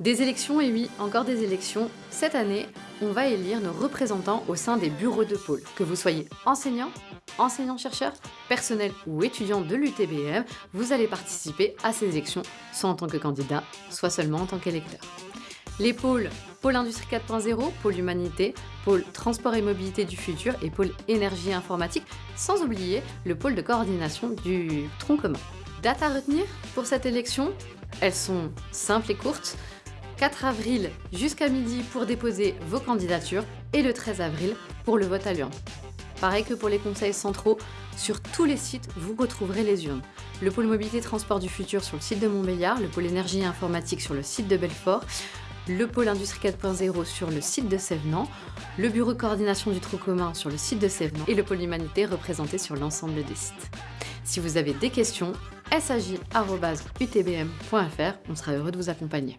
Des élections, et oui, encore des élections. Cette année, on va élire nos représentants au sein des bureaux de pôle. Que vous soyez enseignant, enseignant-chercheur, personnel ou étudiant de l'UTBM, vous allez participer à ces élections, soit en tant que candidat, soit seulement en tant qu'électeur. Les pôles Pôle Industrie 4.0, Pôle Humanité, Pôle Transport et Mobilité du Futur et Pôle Énergie Informatique, sans oublier le pôle de coordination du tronc commun. Date à retenir pour cette élection? Elles sont simples et courtes. 4 avril jusqu'à midi pour déposer vos candidatures et le 13 avril pour le vote à l'urne. Pareil que pour les conseils centraux, sur tous les sites, vous retrouverez les urnes. Le pôle mobilité transport du futur sur le site de Montbéliard, le pôle énergie et informatique sur le site de Belfort, le pôle industrie 4.0 sur le site de Sévenant, le bureau coordination du trou commun sur le site de Sévenant et le pôle humanité représenté sur l'ensemble des sites. Si vous avez des questions, saj.utbm.fr, on sera heureux de vous accompagner.